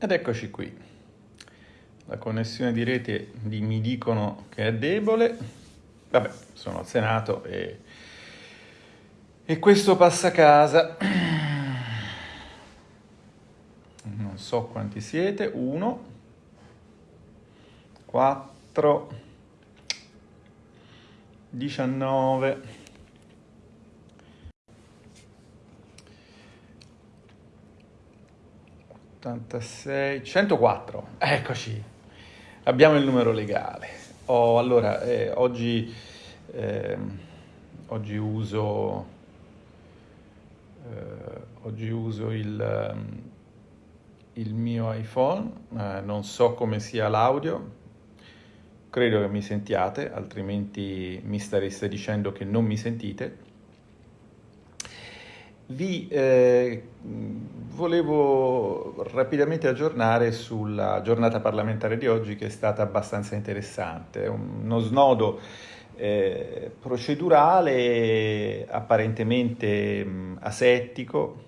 Ed eccoci qui. La connessione di rete di mi dicono che è debole. Vabbè, sono al Senato e, e questo passa a casa. Non so quanti siete. Uno, quattro, diciannove. 86, 104, eccoci, abbiamo il numero legale. Oh, allora, eh, oggi, eh, oggi, uso, eh, oggi uso il, ehm, il mio iPhone, eh, non so come sia l'audio, credo che mi sentiate, altrimenti mi stareste dicendo che non mi sentite vi eh, volevo rapidamente aggiornare sulla giornata parlamentare di oggi che è stata abbastanza interessante, uno snodo eh, procedurale apparentemente mh, asettico,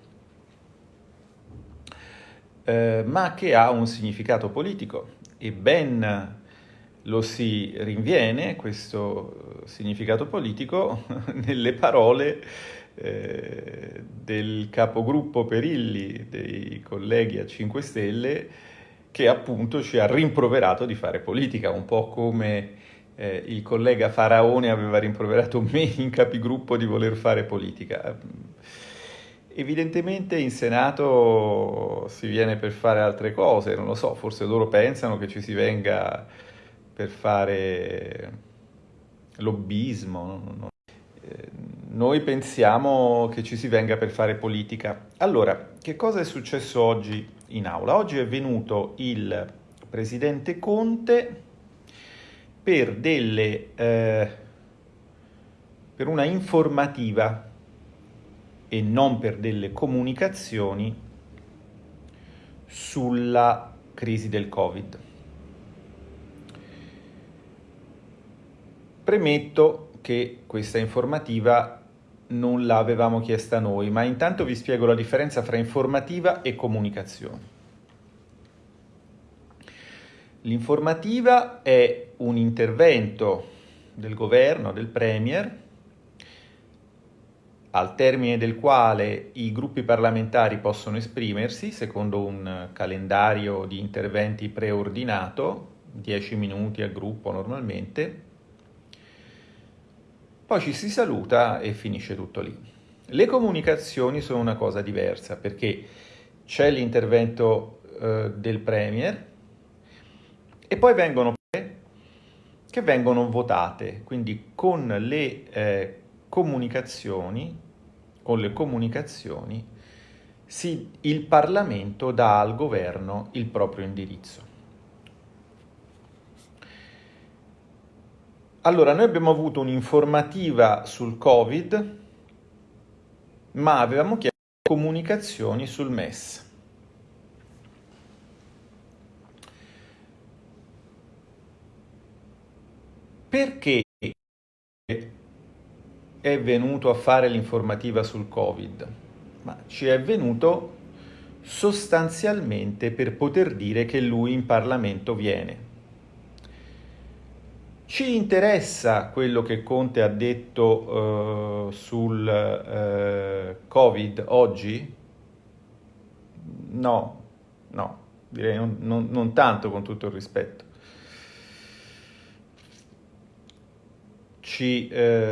eh, ma che ha un significato politico. E ben lo si rinviene questo significato politico nelle parole eh, del capogruppo Perilli dei colleghi a 5 Stelle che appunto ci ha rimproverato di fare politica, un po' come eh, il collega Faraone aveva rimproverato me in capigruppo di voler fare politica. Evidentemente in Senato si viene per fare altre cose, non lo so, forse loro pensano che ci si venga per fare lobbismo, non, noi pensiamo che ci si venga per fare politica. Allora, che cosa è successo oggi in aula? Oggi è venuto il presidente Conte per, delle, eh, per una informativa e non per delle comunicazioni sulla crisi del Covid. Premetto che questa informativa non l'avevamo chiesta noi, ma intanto vi spiego la differenza fra informativa e comunicazione. L'informativa è un intervento del governo, del Premier, al termine del quale i gruppi parlamentari possono esprimersi secondo un calendario di interventi preordinato, 10 minuti al gruppo normalmente, poi ci si saluta e finisce tutto lì. Le comunicazioni sono una cosa diversa perché c'è l'intervento eh, del Premier e poi vengono che vengono votate, quindi con le eh, comunicazioni, con le comunicazioni si, il Parlamento dà al governo il proprio indirizzo. Allora, noi abbiamo avuto un'informativa sul Covid, ma avevamo chiesto comunicazioni sul MES. Perché è venuto a fare l'informativa sul Covid? Ma ci è venuto sostanzialmente per poter dire che lui in Parlamento viene. Ci interessa quello che Conte ha detto uh, sul uh, Covid oggi? No, no, direi non, non, non tanto con tutto il rispetto. Ci... Uh,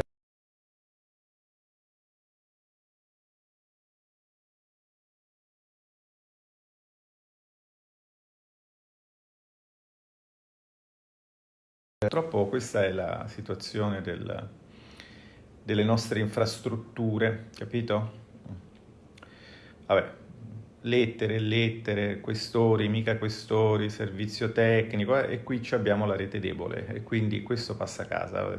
Purtroppo questa è la situazione del, delle nostre infrastrutture, capito? Vabbè, lettere, lettere, questori, mica questori, servizio tecnico, eh, e qui abbiamo la rete debole, e quindi questo passa a casa.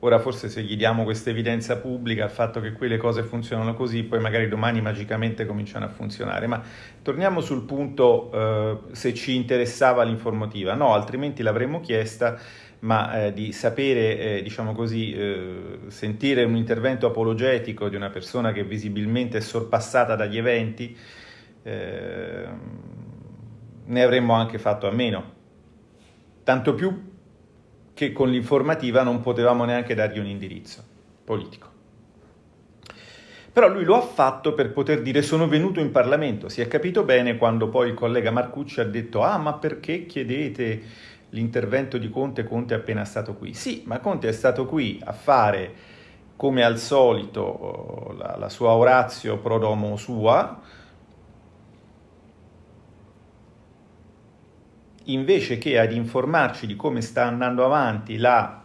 Ora forse se gli diamo questa evidenza pubblica al fatto che qui le cose funzionano così, poi magari domani magicamente cominciano a funzionare. Ma torniamo sul punto eh, se ci interessava l'informativa. No, altrimenti l'avremmo chiesta, ma eh, di sapere, eh, diciamo così, eh, sentire un intervento apologetico di una persona che visibilmente è sorpassata dagli eventi, ehm, ne avremmo anche fatto a meno. Tanto più che con l'informativa non potevamo neanche dargli un indirizzo politico. Però lui lo ha fatto per poter dire sono venuto in Parlamento. Si è capito bene quando poi il collega Marcucci ha detto ah ma perché chiedete l'intervento di Conte? Conte è appena stato qui. Sì, ma Conte è stato qui a fare come al solito la, la sua Orazio pro domo sua, invece che ad informarci di come sta andando avanti la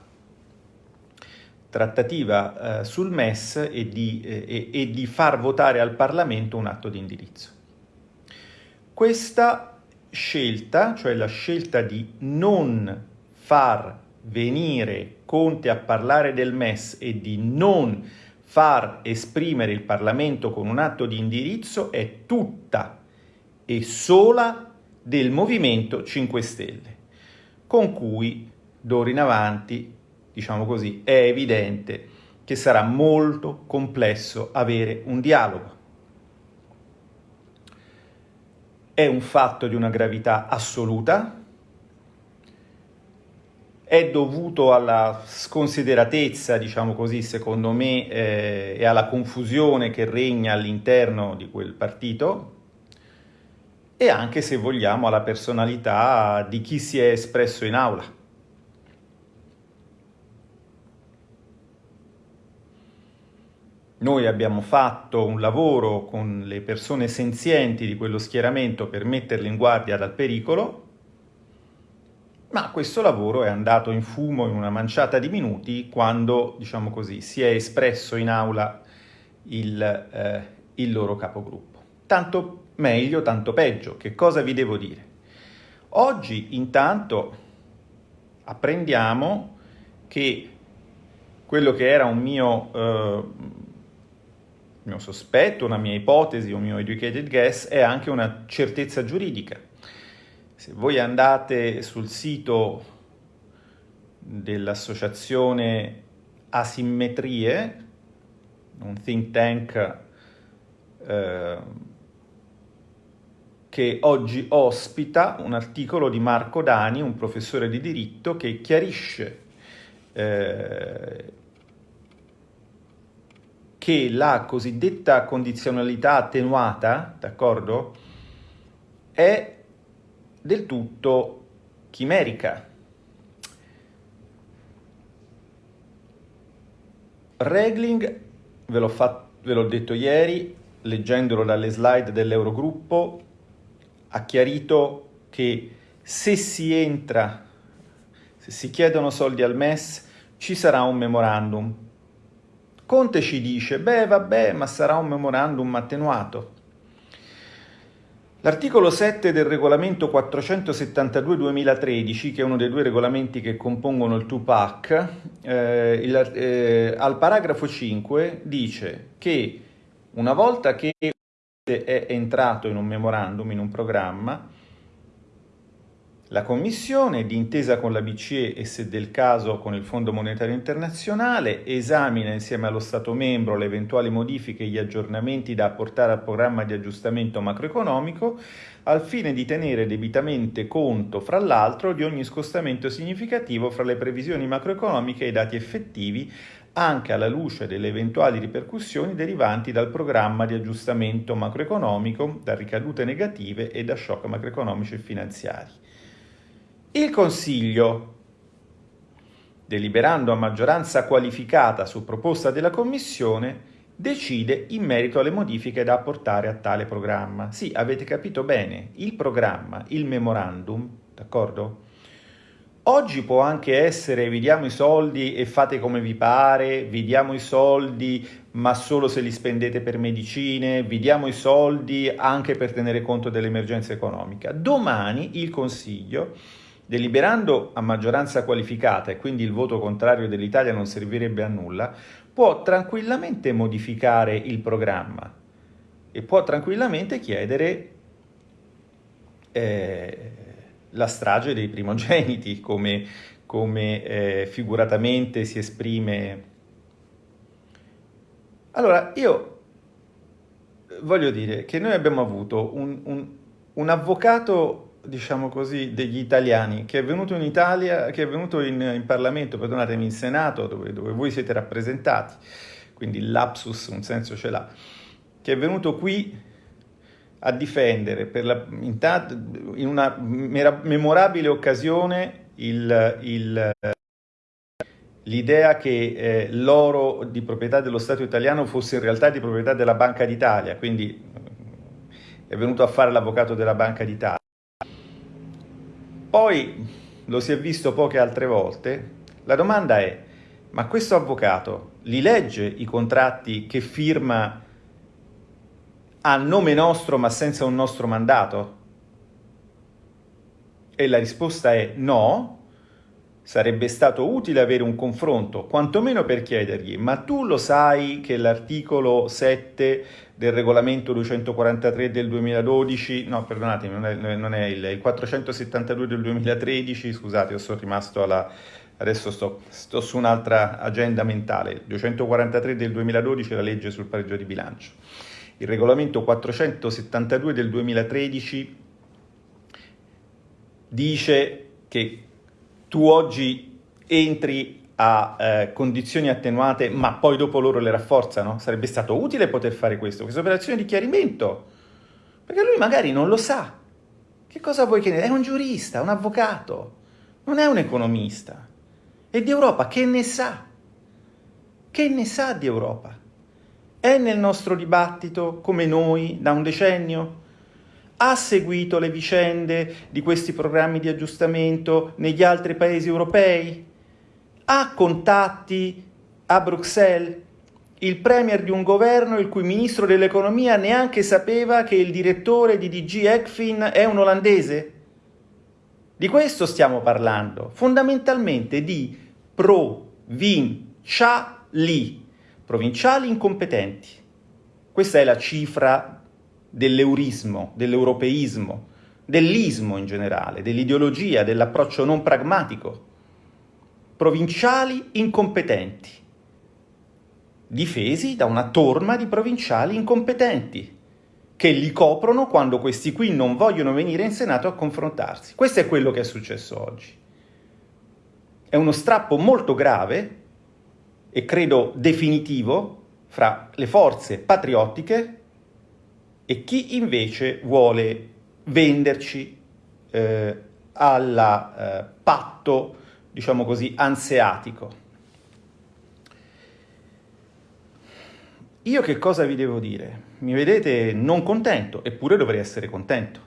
trattativa eh, sul MES e di, eh, e di far votare al Parlamento un atto di indirizzo. Questa scelta, cioè la scelta di non far venire Conte a parlare del MES e di non far esprimere il Parlamento con un atto di indirizzo è tutta e sola del Movimento 5 Stelle, con cui d'ora in avanti, diciamo così, è evidente che sarà molto complesso avere un dialogo. È un fatto di una gravità assoluta, è dovuto alla sconsideratezza, diciamo così, secondo me, eh, e alla confusione che regna all'interno di quel partito, e anche se vogliamo alla personalità di chi si è espresso in aula. Noi abbiamo fatto un lavoro con le persone senzienti di quello schieramento per metterle in guardia dal pericolo, ma questo lavoro è andato in fumo in una manciata di minuti quando, diciamo così, si è espresso in aula il, eh, il loro capogruppo. Tanto meglio tanto peggio. Che cosa vi devo dire? Oggi intanto apprendiamo che quello che era un mio, eh, mio sospetto, una mia ipotesi, un mio educated guess, è anche una certezza giuridica. Se voi andate sul sito dell'associazione Asimmetrie, un think tank eh, che oggi ospita un articolo di Marco Dani, un professore di diritto, che chiarisce eh, che la cosiddetta condizionalità attenuata, d'accordo, è del tutto chimerica. Regling, ve l'ho, ve l'ho detto ieri, leggendolo dalle slide dell'Eurogruppo, ha chiarito che se si entra, se si chiedono soldi al MES, ci sarà un memorandum. Conte ci dice, beh vabbè, ma sarà un memorandum attenuato. L'articolo 7 del regolamento 472-2013, che è uno dei due regolamenti che compongono il 2PAC, eh, il, eh, al paragrafo 5 dice che una volta che è entrato in un memorandum, in un programma, la Commissione, d'intesa con la BCE e se del caso con il Fondo Monetario Internazionale, esamina insieme allo Stato membro le eventuali modifiche e gli aggiornamenti da apportare al programma di aggiustamento macroeconomico al fine di tenere debitamente conto, fra l'altro, di ogni scostamento significativo fra le previsioni macroeconomiche e i dati effettivi anche alla luce delle eventuali ripercussioni derivanti dal programma di aggiustamento macroeconomico, da ricadute negative e da shock macroeconomici e finanziari. Il Consiglio, deliberando a maggioranza qualificata su proposta della Commissione, decide in merito alle modifiche da apportare a tale programma. Sì, avete capito bene, il programma, il memorandum, d'accordo? Oggi può anche essere vi diamo i soldi e fate come vi pare, vi diamo i soldi ma solo se li spendete per medicine, vi diamo i soldi anche per tenere conto dell'emergenza economica. Domani il Consiglio, deliberando a maggioranza qualificata e quindi il voto contrario dell'Italia non servirebbe a nulla, può tranquillamente modificare il programma e può tranquillamente chiedere eh, la strage dei primogeniti, come, come eh, figuratamente si esprime. Allora, io voglio dire che noi abbiamo avuto un, un, un avvocato diciamo così, degli italiani, che è venuto in Italia, che è venuto in, in Parlamento, perdonatemi, in Senato, dove, dove voi siete rappresentati, quindi il lapsus un senso ce l'ha, che è venuto qui a difendere la, in, in una memorabile occasione l'idea che eh, l'oro di proprietà dello Stato italiano fosse in realtà di proprietà della Banca d'Italia, quindi è venuto a fare l'avvocato della Banca d'Italia. Poi lo si è visto poche altre volte, la domanda è, ma questo avvocato li legge i contratti che firma a nome nostro ma senza un nostro mandato? E la risposta è no, sarebbe stato utile avere un confronto, quantomeno per chiedergli, ma tu lo sai che l'articolo 7 del regolamento 243 del 2012, no perdonatemi, non è, non è il, il, 472 del 2013, scusate, io sono rimasto alla... Adesso sto, sto su un'altra agenda mentale, 243 del 2012 la legge sul pareggio di bilancio. Il regolamento 472 del 2013 dice che tu oggi entri a eh, condizioni attenuate, ma poi dopo loro le rafforzano? Sarebbe stato utile poter fare questo, questa operazione di chiarimento, perché lui magari non lo sa. Che cosa vuoi che ne... È un giurista, un avvocato, non è un economista. E di Europa che ne sa? Che ne sa di Europa? È nel nostro dibattito, come noi, da un decennio? Ha seguito le vicende di questi programmi di aggiustamento negli altri paesi europei? Ha contatti a Bruxelles? Il premier di un governo il cui ministro dell'economia neanche sapeva che il direttore di DG ECFIN è un olandese? Di questo stiamo parlando, fondamentalmente di provinciali, provinciali incompetenti. Questa è la cifra dell'eurismo, dell'europeismo, dell'ismo in generale, dell'ideologia, dell'approccio non pragmatico. Provinciali incompetenti, difesi da una torma di provinciali incompetenti, che li coprono quando questi qui non vogliono venire in Senato a confrontarsi. Questo è quello che è successo oggi. È uno strappo molto grave e credo definitivo fra le forze patriottiche e chi invece vuole venderci eh, al eh, patto, diciamo così, anseatico. Io che cosa vi devo dire? Mi vedete non contento, eppure dovrei essere contento.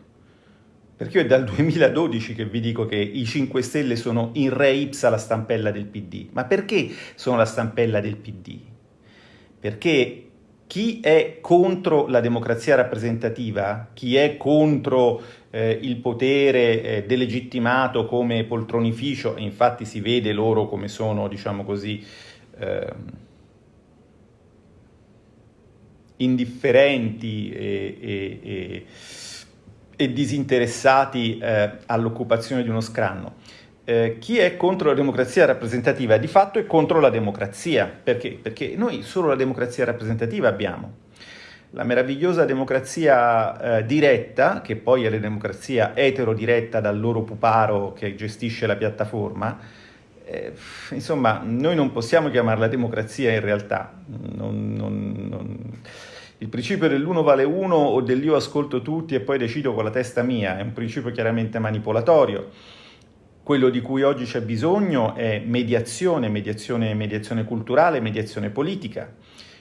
Perché io è dal 2012 che vi dico che i 5 Stelle sono in re ipsa la stampella del PD. Ma perché sono la stampella del PD? Perché chi è contro la democrazia rappresentativa, chi è contro eh, il potere eh, delegittimato come poltronificio, infatti si vede loro come sono, diciamo così, eh, indifferenti e, e, e, e disinteressati eh, all'occupazione di uno scranno eh, chi è contro la democrazia rappresentativa di fatto è contro la democrazia. Perché? Perché noi solo la democrazia rappresentativa abbiamo. La meravigliosa democrazia eh, diretta, che poi è la democrazia etero-diretta dal loro puparo che gestisce la piattaforma, eh, insomma, noi non possiamo chiamarla democrazia in realtà. Non, non, non... Il principio dell'uno vale uno o dell'io ascolto tutti e poi decido con la testa mia è un principio chiaramente manipolatorio quello di cui oggi c'è bisogno è mediazione, mediazione, mediazione culturale, mediazione politica.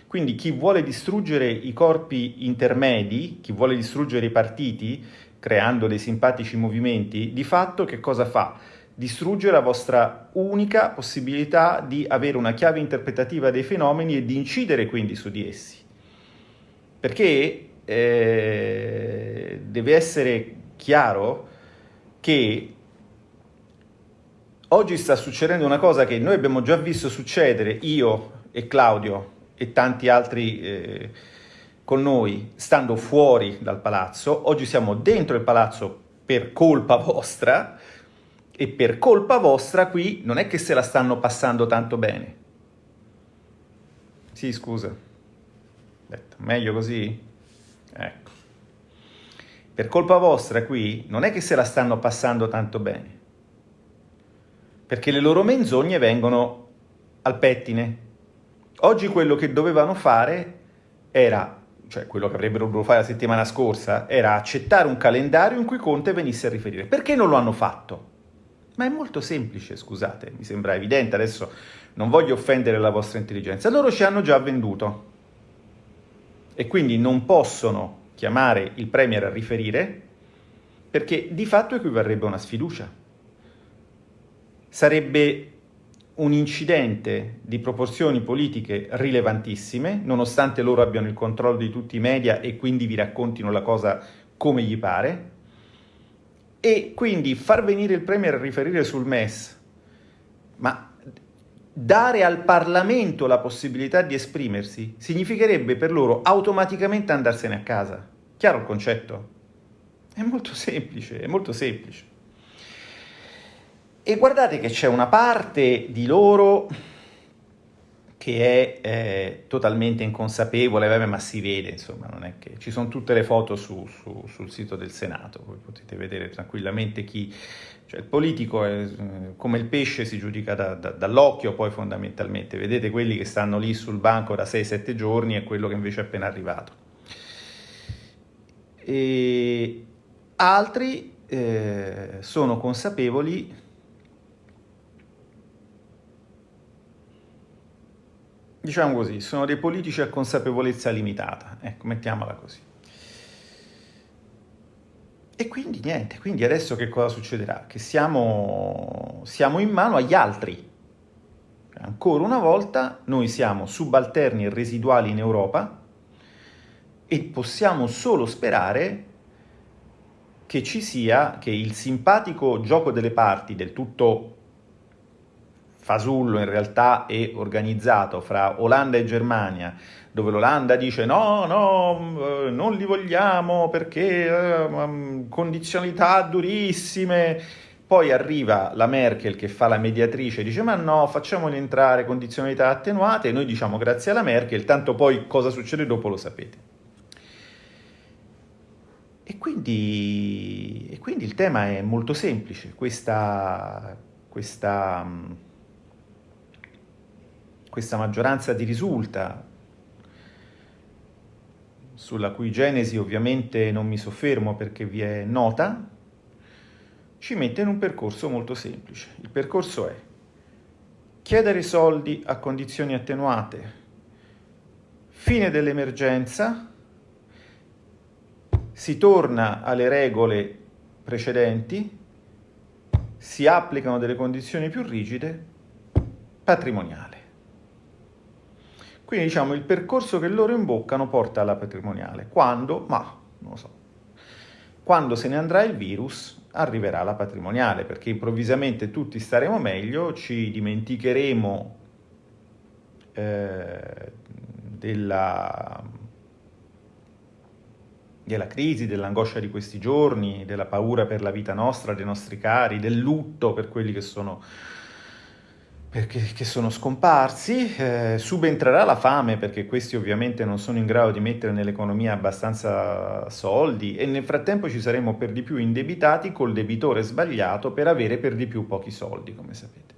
Quindi chi vuole distruggere i corpi intermedi, chi vuole distruggere i partiti, creando dei simpatici movimenti, di fatto che cosa fa? Distrugge la vostra unica possibilità di avere una chiave interpretativa dei fenomeni e di incidere quindi su di essi. Perché eh, deve essere chiaro che Oggi sta succedendo una cosa che noi abbiamo già visto succedere, io e Claudio e tanti altri eh, con noi, stando fuori dal palazzo. Oggi siamo dentro il palazzo per colpa vostra e per colpa vostra qui non è che se la stanno passando tanto bene. Sì, scusa. Detto, meglio così? Ecco. per colpa vostra qui non è che se la stanno passando tanto bene, perché le loro menzogne vengono al pettine. Oggi quello che dovevano fare era, cioè quello che avrebbero dovuto fare la settimana scorsa, era accettare un calendario in cui Conte venisse a riferire. Perché non lo hanno fatto? Ma è molto semplice, scusate, mi sembra evidente, adesso non voglio offendere la vostra intelligenza. Loro ci hanno già venduto e quindi non possono chiamare il Premier a riferire perché di fatto equivarrebbe a una sfiducia. Sarebbe un incidente di proporzioni politiche rilevantissime, nonostante loro abbiano il controllo di tutti i media e quindi vi raccontino la cosa come gli pare, e quindi far venire il Premier a riferire sul MES, ma dare al Parlamento la possibilità di esprimersi significherebbe per loro automaticamente andarsene a casa. Chiaro il concetto? È molto semplice, è molto semplice. E guardate che c'è una parte di loro che è eh, totalmente inconsapevole, vabbè, ma si vede, insomma, non è che... Ci sono tutte le foto su, su, sul sito del Senato, voi potete vedere tranquillamente chi cioè il politico è come il pesce si giudica da, da, dall'occhio poi fondamentalmente, vedete quelli che stanno lì sul banco da 6-7 giorni e quello che invece è appena arrivato. E altri eh, sono consapevoli diciamo così, sono dei politici a consapevolezza limitata, ecco, mettiamola così. E quindi niente, quindi adesso che cosa succederà? Che siamo, siamo in mano agli altri. Ancora una volta noi siamo subalterni e residuali in Europa e possiamo solo sperare che ci sia, che il simpatico gioco delle parti del tutto fasullo in realtà e organizzato fra Olanda e Germania, dove l'Olanda dice no, no, eh, non li vogliamo perché eh, condizionalità durissime, poi arriva la Merkel che fa la mediatrice e dice ma no, facciamoli entrare condizionalità attenuate. E noi diciamo grazie alla Merkel, tanto poi cosa succede dopo lo sapete. E quindi, e quindi il tema è molto semplice, questa, questa questa maggioranza di risulta, sulla cui genesi ovviamente non mi soffermo perché vi è nota, ci mette in un percorso molto semplice. Il percorso è chiedere soldi a condizioni attenuate, fine dell'emergenza, si torna alle regole precedenti, si applicano delle condizioni più rigide, patrimoniale. Quindi diciamo il percorso che loro imboccano porta alla patrimoniale. Quando? Ma non lo so. Quando se ne andrà il virus arriverà la patrimoniale perché improvvisamente tutti staremo meglio, ci dimenticheremo eh, della, della crisi, dell'angoscia di questi giorni, della paura per la vita nostra, dei nostri cari, del lutto per quelli che sono perché, che sono scomparsi, eh, subentrerà la fame perché questi ovviamente non sono in grado di mettere nell'economia abbastanza soldi e nel frattempo ci saremo per di più indebitati col debitore sbagliato per avere per di più pochi soldi, come sapete.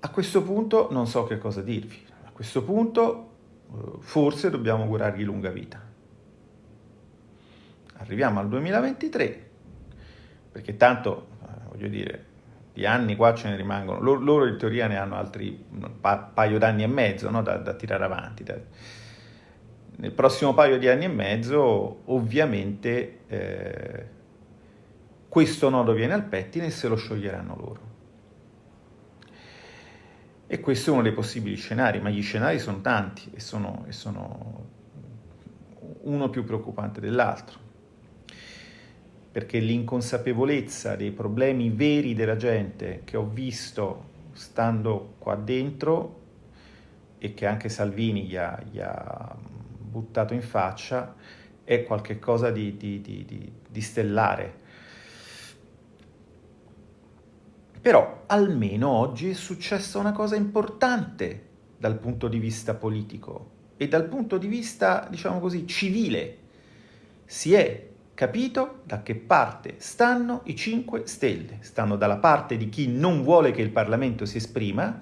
A questo punto non so che cosa dirvi, a questo punto eh, forse dobbiamo augurargli lunga vita. Arriviamo al 2023 perché tanto, eh, voglio dire, di anni qua ce ne rimangono, loro, loro in teoria ne hanno altri un pa- paio d'anni e mezzo no? da, da, tirare avanti. Da... Nel prossimo paio di anni e mezzo ovviamente eh, questo nodo viene al pettine e se lo scioglieranno loro. E questo è uno dei possibili scenari, ma gli scenari sono tanti e sono, e sono uno più preoccupante dell'altro perché l'inconsapevolezza dei problemi veri della gente che ho visto stando qua dentro e che anche Salvini gli ha, gli ha buttato in faccia è qualcosa di, di, di, di stellare. Però almeno oggi è successa una cosa importante dal punto di vista politico e dal punto di vista, diciamo così, civile. Si è capito da che parte stanno i 5 Stelle. Stanno dalla parte di chi non vuole che il Parlamento si esprima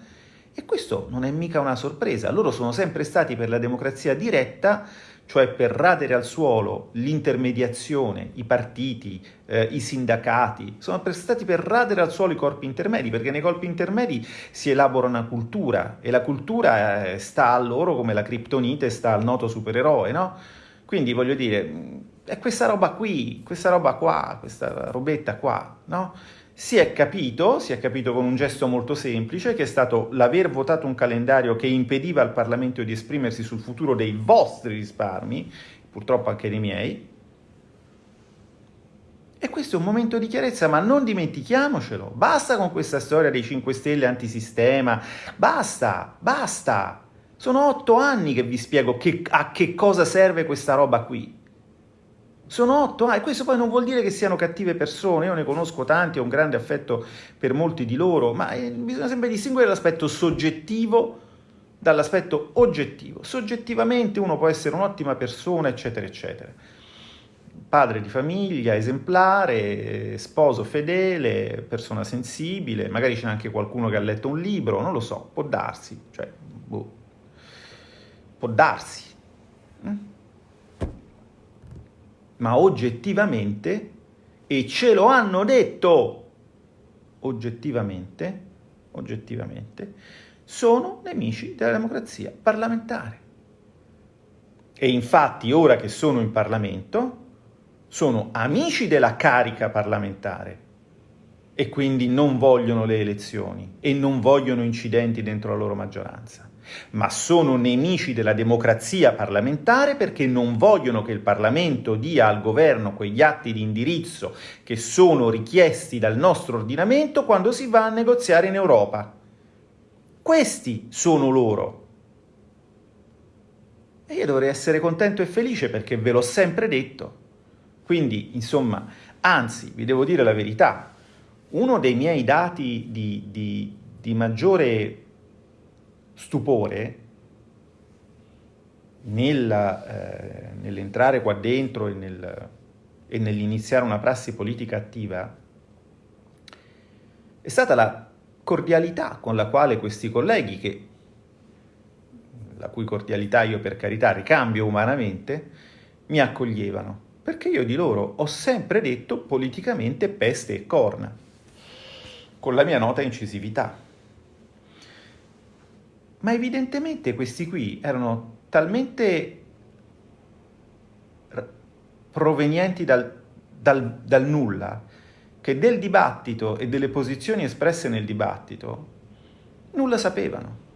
e questo non è mica una sorpresa. Loro sono sempre stati per la democrazia diretta, cioè per radere al suolo l'intermediazione, i partiti, eh, i sindacati, sono stati per radere al suolo i corpi intermedi, perché nei corpi intermedi si elabora una cultura e la cultura eh, sta a loro come la criptonite sta al noto supereroe, no? Quindi voglio dire, è questa roba qui, questa roba qua, questa robetta qua, no? Si è capito, si è capito con un gesto molto semplice, che è stato l'aver votato un calendario che impediva al Parlamento di esprimersi sul futuro dei vostri risparmi, purtroppo anche dei miei. E questo è un momento di chiarezza, ma non dimentichiamocelo. Basta con questa storia dei 5 Stelle antisistema. Basta, basta. Sono otto anni che vi spiego che, a che cosa serve questa roba qui. Sono otto anni, questo poi non vuol dire che siano cattive persone, io ne conosco tanti, ho un grande affetto per molti di loro, ma eh, bisogna sempre distinguere l'aspetto soggettivo dall'aspetto oggettivo. Soggettivamente uno può essere un'ottima persona, eccetera, eccetera. Padre di famiglia, esemplare, sposo fedele, persona sensibile, magari c'è anche qualcuno che ha letto un libro, non lo so, può darsi, cioè, boh, può darsi. Mm? Ma oggettivamente, e ce lo hanno detto oggettivamente, oggettivamente, sono nemici della democrazia parlamentare. E infatti ora che sono in Parlamento sono amici della carica parlamentare e quindi non vogliono le elezioni e non vogliono incidenti dentro la loro maggioranza ma sono nemici della democrazia parlamentare perché non vogliono che il Parlamento dia al governo quegli atti di indirizzo che sono richiesti dal nostro ordinamento quando si va a negoziare in Europa. Questi sono loro. E io dovrei essere contento e felice perché ve l'ho sempre detto. Quindi, insomma, anzi, vi devo dire la verità, uno dei miei dati di, di, di maggiore stupore nella, eh, nell'entrare qua dentro e, nel, e nell'iniziare una prassi politica attiva è stata la cordialità con la quale questi colleghi, che, la cui cordialità io per carità ricambio umanamente, mi accoglievano, perché io di loro ho sempre detto politicamente peste e corna, con la mia nota incisività ma evidentemente questi qui erano talmente provenienti dal, dal, dal nulla che del dibattito e delle posizioni espresse nel dibattito nulla sapevano.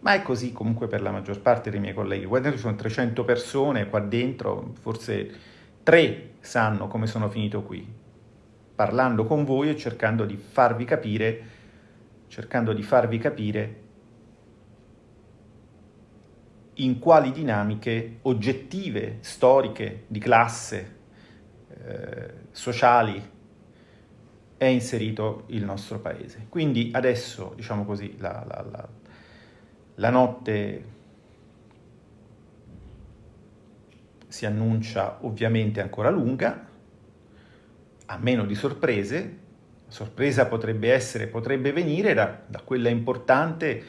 Ma è così comunque per la maggior parte dei miei colleghi. Qua dentro sono 300 persone, qua dentro forse tre sanno come sono finito qui, parlando con voi e cercando di farvi capire, cercando di farvi capire in quali dinamiche oggettive, storiche, di classe, eh, sociali è inserito il nostro paese. Quindi adesso, diciamo così, la, la, la, la notte si annuncia ovviamente ancora lunga, a meno di sorprese, la sorpresa potrebbe essere, potrebbe venire da, da quella importante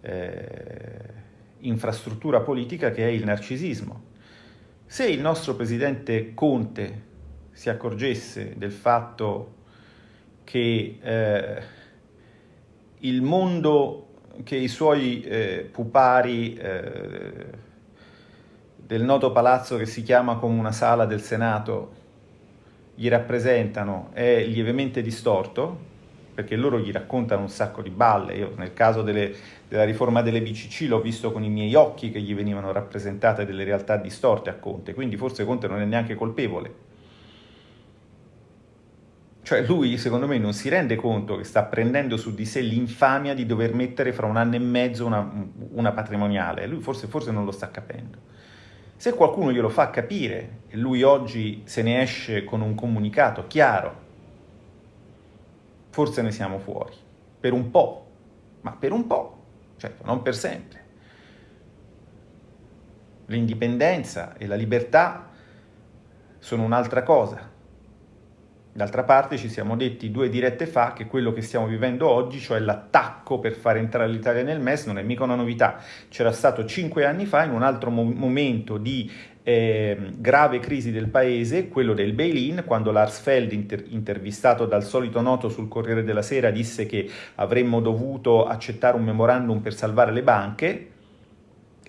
eh, infrastruttura politica che è il narcisismo. Se il nostro presidente Conte si accorgesse del fatto che eh, il mondo che i suoi eh, pupari eh, del noto palazzo che si chiama come una sala del Senato gli rappresentano è lievemente distorto, perché loro gli raccontano un sacco di balle. Io nel caso delle, della riforma delle BCC l'ho visto con i miei occhi che gli venivano rappresentate delle realtà distorte a Conte, quindi forse Conte non è neanche colpevole. Cioè lui, secondo me, non si rende conto che sta prendendo su di sé l'infamia di dover mettere fra un anno e mezzo una, una patrimoniale. Lui forse, forse non lo sta capendo. Se qualcuno glielo fa capire e lui oggi se ne esce con un comunicato chiaro forse ne siamo fuori, per un po', ma per un po', certo, non per sempre. L'indipendenza e la libertà sono un'altra cosa. D'altra parte ci siamo detti due dirette fa che quello che stiamo vivendo oggi, cioè l'attacco per far entrare l'Italia nel MES, non è mica una novità. C'era stato cinque anni fa in un altro mo- momento di eh, grave crisi del paese, quello del bail-in, quando Lars Feld, inter- intervistato dal solito noto sul Corriere della Sera, disse che avremmo dovuto accettare un memorandum per salvare le banche,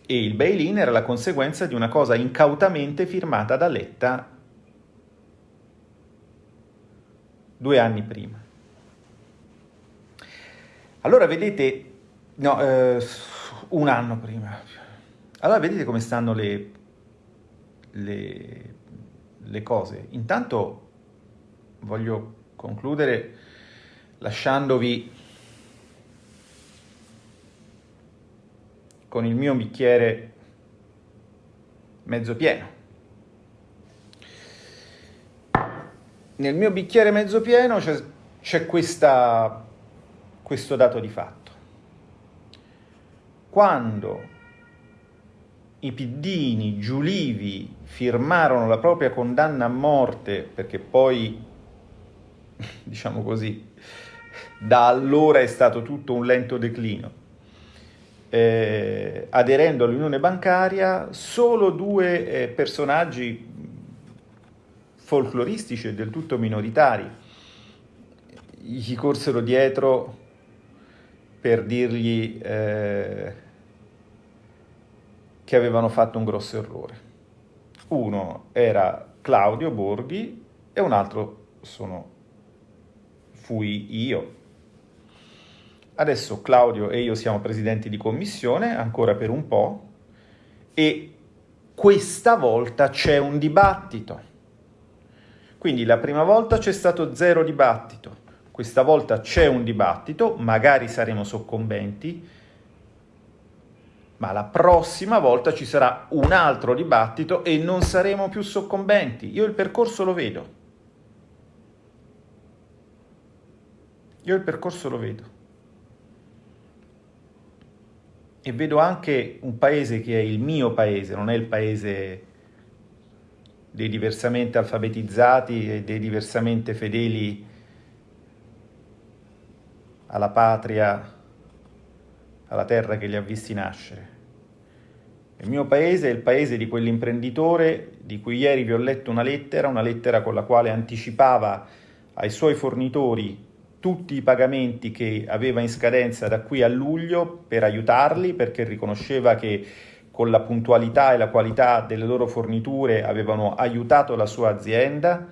e il bail-in era la conseguenza di una cosa incautamente firmata da Letta due anni prima. Allora vedete, no, eh, un anno prima. Allora vedete come stanno le, le, le cose. Intanto voglio concludere lasciandovi con il mio bicchiere mezzo pieno. nel mio bicchiere mezzo pieno c'è, questo dato di fatto. Quando i piddini, Giulivi, firmarono la propria condanna a morte, perché poi, diciamo così, da allora è stato tutto un lento declino, eh, aderendo all'unione bancaria, solo due eh, personaggi folcloristici e del tutto minoritari gli corsero dietro per dirgli eh, che avevano fatto un grosso errore. Uno era Claudio Borghi e un altro sono, fui io. Adesso Claudio e io siamo presidenti di commissione ancora per un po' e questa volta c'è un dibattito quindi la prima volta c'è stato zero dibattito, questa volta c'è un dibattito, magari saremo soccombenti, ma la prossima volta ci sarà un altro dibattito e non saremo più soccombenti. Io il percorso lo vedo. Io il percorso lo vedo. E vedo anche un paese che è il mio paese, non è il paese dei diversamente alfabetizzati e dei diversamente fedeli alla patria, alla terra che li ha visti nascere. Il mio paese è il paese di quell'imprenditore di cui ieri vi ho letto una lettera, una lettera con la quale anticipava ai suoi fornitori tutti i pagamenti che aveva in scadenza da qui a luglio per aiutarli, perché riconosceva che con la puntualità e la qualità delle loro forniture avevano aiutato la sua azienda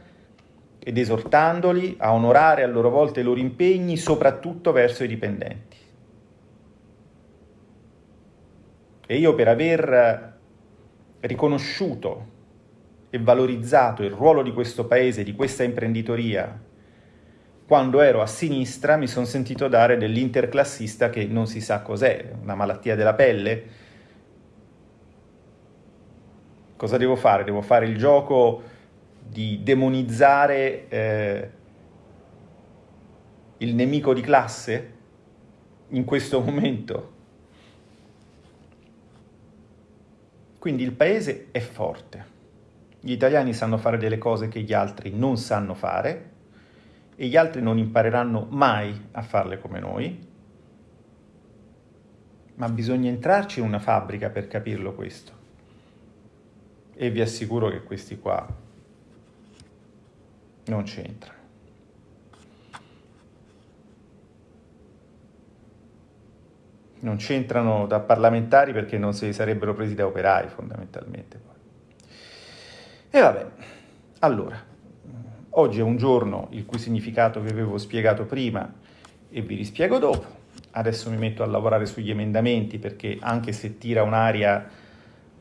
ed esortandoli a onorare a loro volta i loro impegni, soprattutto verso i dipendenti. E io per aver riconosciuto e valorizzato il ruolo di questo paese, di questa imprenditoria, quando ero a sinistra mi sono sentito dare dell'interclassista che non si sa cos'è, una malattia della pelle, Cosa devo fare? Devo fare il gioco di demonizzare eh, il nemico di classe in questo momento? Quindi il paese è forte. Gli italiani sanno fare delle cose che gli altri non sanno fare e gli altri non impareranno mai a farle come noi, ma bisogna entrarci in una fabbrica per capirlo questo e vi assicuro che questi qua non c'entrano. Non c'entrano da parlamentari perché non se li sarebbero presi da operai fondamentalmente. E vabbè, allora, oggi è un giorno il cui significato vi avevo spiegato prima e vi rispiego dopo. Adesso mi metto a lavorare sugli emendamenti perché anche se tira un'aria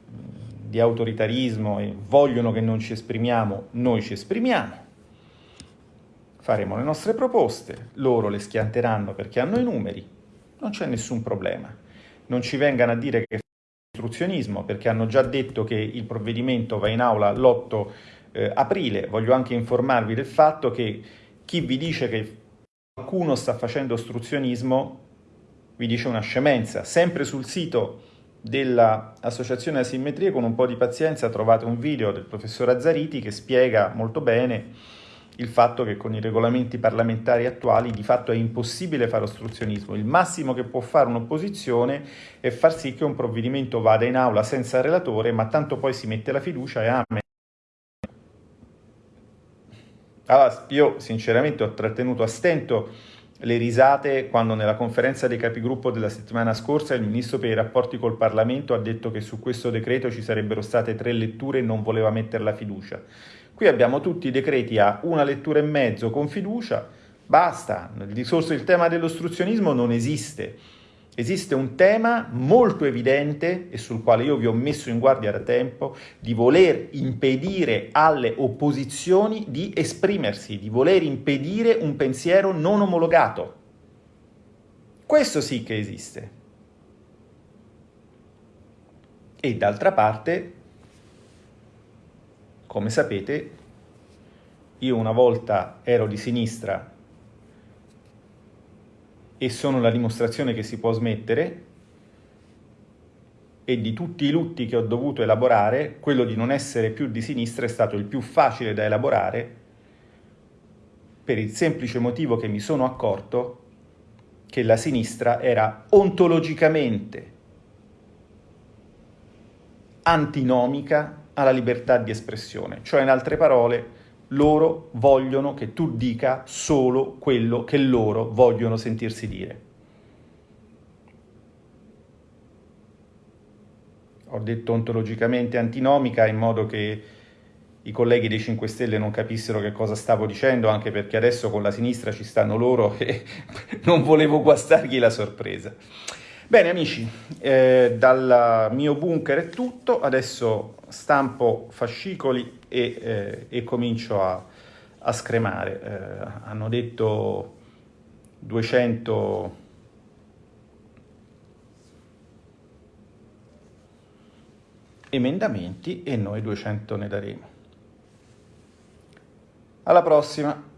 di autoritarismo e vogliono che non ci esprimiamo, noi ci esprimiamo. Faremo le nostre proposte, loro le schianteranno perché hanno i numeri, non c'è nessun problema. Non ci vengano a dire che istruzionismo perché hanno già detto che il provvedimento va in aula l'8 eh, aprile. Voglio anche informarvi del fatto che chi vi dice che qualcuno sta facendo ostruzionismo vi dice una scemenza. Sempre sul sito dell'Associazione Asimmetrie, con un po' di pazienza trovate un video del professor Azzariti che spiega molto bene il fatto che con i regolamenti parlamentari attuali di fatto è impossibile fare ostruzionismo. Il massimo che può fare un'opposizione è far sì che un provvedimento vada in aula senza relatore, ma tanto poi si mette la fiducia e amen. Allora, io sinceramente ho trattenuto a stento le risate quando nella conferenza dei capigruppo della settimana scorsa il ministro per i rapporti col Parlamento ha detto che su questo decreto ci sarebbero state tre letture e non voleva mettere la fiducia. Qui abbiamo tutti i decreti a una lettura e mezzo con fiducia, basta, il discorso, il tema dell'ostruzionismo non esiste. Esiste un tema molto evidente e sul quale io vi ho messo in guardia da tempo di voler impedire alle opposizioni di esprimersi, di voler impedire un pensiero non omologato. Questo sì che esiste. E d'altra parte, come sapete, io una volta ero di sinistra e sono la dimostrazione che si può smettere e di tutti i lutti che ho dovuto elaborare, quello di non essere più di sinistra è stato il più facile da elaborare per il semplice motivo che mi sono accorto che la sinistra era ontologicamente antinomica alla libertà di espressione, cioè in altre parole loro vogliono che tu dica solo quello che loro vogliono sentirsi dire. Ho detto ontologicamente antinomica in modo che i colleghi dei 5 Stelle non capissero che cosa stavo dicendo, anche perché adesso con la sinistra ci stanno loro e non volevo guastargli la sorpresa. Bene amici, eh, dal mio bunker è tutto, adesso stampo fascicoli e, eh, e comincio a, a scremare. Eh, hanno detto 200 emendamenti e noi 200 ne daremo. Alla prossima!